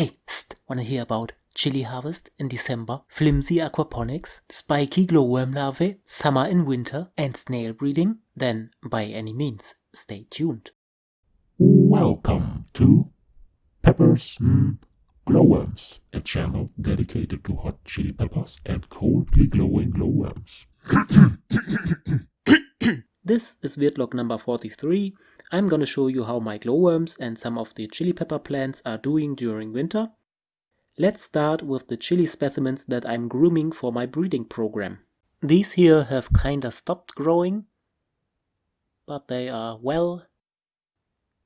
Hey, st, wanna hear about chili harvest in December, flimsy aquaponics, spiky glowworm larvae, summer and winter, and snail breeding? Then, by any means, stay tuned. Welcome to Peppers mm, Glowworms, a channel dedicated to hot chili peppers and coldly glowing glowworms. This is Wirtlog number 43. I'm gonna show you how my glowworms and some of the chili pepper plants are doing during winter. Let's start with the chili specimens that I'm grooming for my breeding program. These here have kinda stopped growing, but they are well.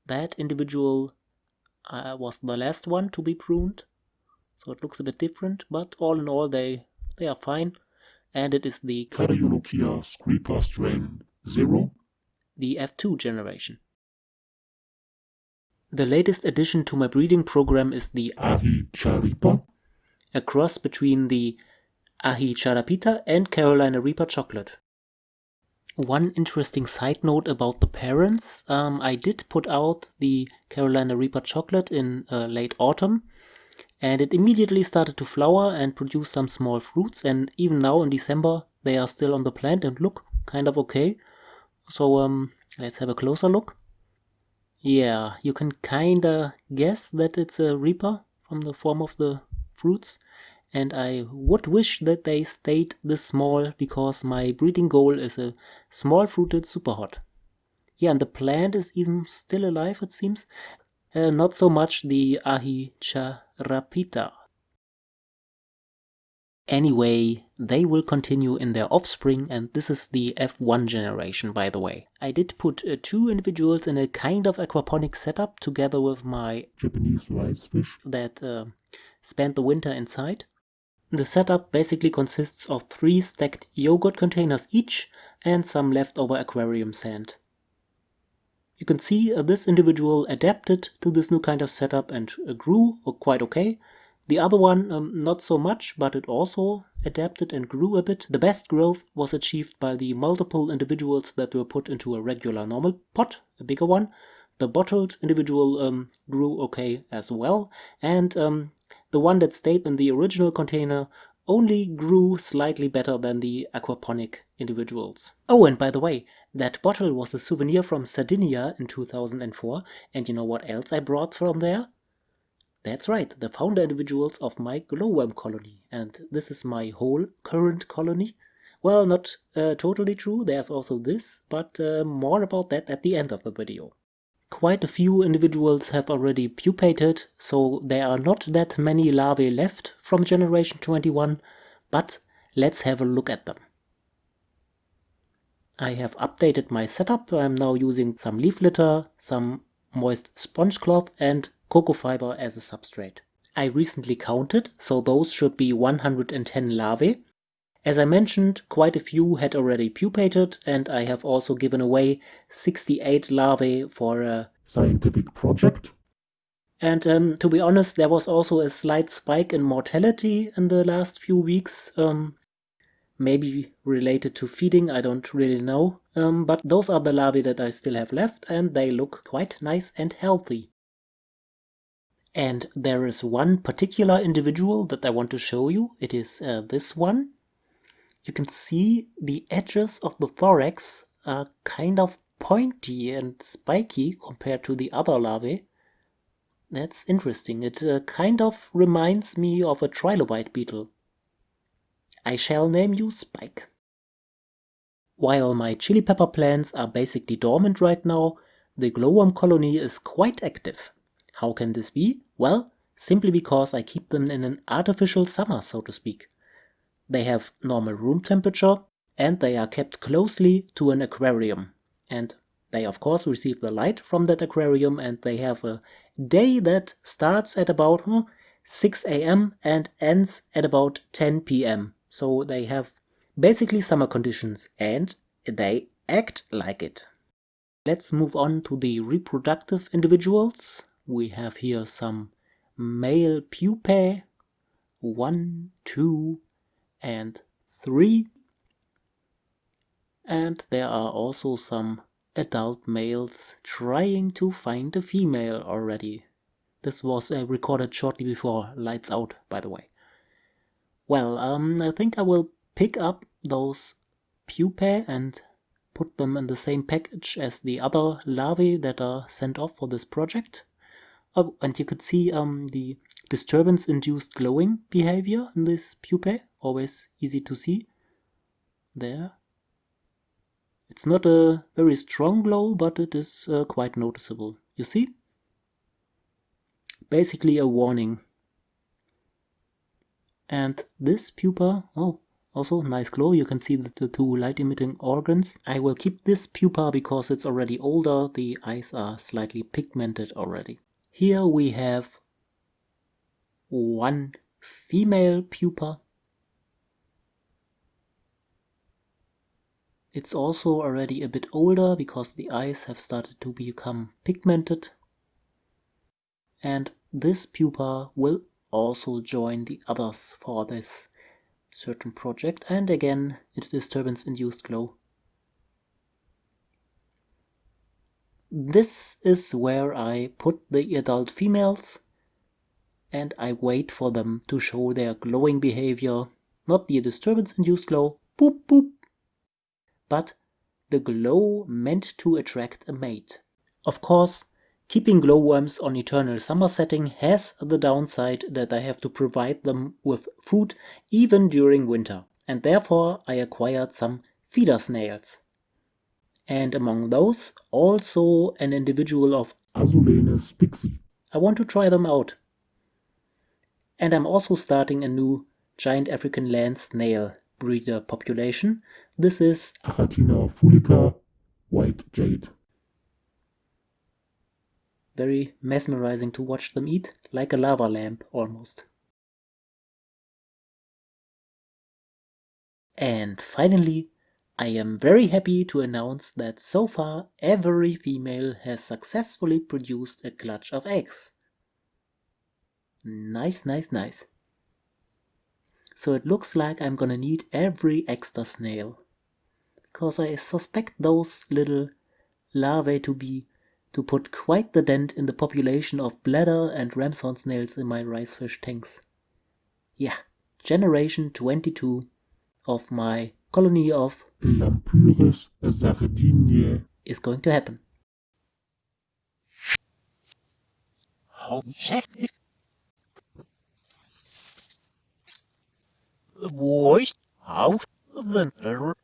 That individual uh, was the last one to be pruned, so it looks a bit different, but all in all they, they are fine. And it is the Cariolochia screeper strain 0, the F2 generation. The latest addition to my breeding program is the Ahi Charipa, a cross between the Aji Charapita and Carolina Reaper chocolate. One interesting side note about the parents, um, I did put out the Carolina Reaper chocolate in uh, late autumn and it immediately started to flower and produce some small fruits and even now in December they are still on the plant and look kind of okay. So um, let's have a closer look. Yeah, you can kinda guess that it's a Reaper from the form of the fruits. And I would wish that they stayed this small because my breeding goal is a small fruited super hot. Yeah, and the plant is even still alive it seems. Uh, not so much the Aji Charapita. Anyway, they will continue in their offspring and this is the F1 generation by the way. I did put uh, two individuals in a kind of aquaponic setup together with my Japanese rice fish, that uh, spent the winter inside. The setup basically consists of three stacked yogurt containers each and some leftover aquarium sand. You can see uh, this individual adapted to this new kind of setup and uh, grew quite okay. The other one, um, not so much, but it also adapted and grew a bit. The best growth was achieved by the multiple individuals that were put into a regular normal pot, a bigger one. The bottled individual um, grew okay as well, and um, the one that stayed in the original container only grew slightly better than the aquaponic individuals. Oh, and by the way, that bottle was a souvenir from Sardinia in 2004, and you know what else I brought from there? That's right, the founder individuals of my glowworm colony, and this is my whole current colony. Well, not uh, totally true, there's also this, but uh, more about that at the end of the video. Quite a few individuals have already pupated, so there are not that many larvae left from generation 21, but let's have a look at them. I have updated my setup, I'm now using some leaf litter, some moist sponge cloth and cocoa fiber as a substrate. I recently counted, so those should be 110 larvae. As I mentioned, quite a few had already pupated and I have also given away 68 larvae for a scientific project. And um, to be honest, there was also a slight spike in mortality in the last few weeks. Um, maybe related to feeding, I don't really know. Um, but those are the larvae that I still have left and they look quite nice and healthy. And there is one particular individual that I want to show you. It is uh, this one. You can see the edges of the thorax are kind of pointy and spiky compared to the other larvae. That's interesting. It uh, kind of reminds me of a trilobite beetle. I shall name you Spike. While my chili pepper plants are basically dormant right now, the glowworm colony is quite active. How can this be? Well, simply because I keep them in an artificial summer, so to speak. They have normal room temperature and they are kept closely to an aquarium. And they of course receive the light from that aquarium and they have a day that starts at about hmm, 6 a.m. and ends at about 10 p.m. So they have basically summer conditions and they act like it. Let's move on to the reproductive individuals we have here some male pupae, one, two, and three. And there are also some adult males trying to find a female already. This was uh, recorded shortly before lights out, by the way. Well, um, I think I will pick up those pupae and put them in the same package as the other larvae that are sent off for this project. And you could see um, the disturbance-induced glowing behavior in this pupae, always easy to see. There. It's not a very strong glow, but it is uh, quite noticeable. You see? Basically a warning. And this pupa, oh, also nice glow, you can see the two light emitting organs. I will keep this pupa because it's already older, the eyes are slightly pigmented already. Here we have one female pupa. It's also already a bit older because the eyes have started to become pigmented. And this pupa will also join the others for this certain project and again it disturbance induced glow. This is where I put the adult females and I wait for them to show their glowing behavior, not the disturbance-induced glow, boop boop, but the glow meant to attract a mate. Of course, keeping glowworms on eternal summer setting has the downside that I have to provide them with food even during winter, and therefore I acquired some feeder snails. And among those, also an individual of Azulenes pixie. I want to try them out and I'm also starting a new giant African land snail breeder population. This is Achatina fulica white jade. Very mesmerizing to watch them eat, like a lava lamp almost. And finally, I am very happy to announce that so far every female has successfully produced a clutch of eggs. Nice, nice, nice. So it looks like I'm gonna need every extra snail. Because I suspect those little larvae to be to put quite the dent in the population of bladder and ramshorn snails in my ricefish tanks. Yeah, generation 22 of my colony of Lampyris sardiniae is going to happen. voice house winter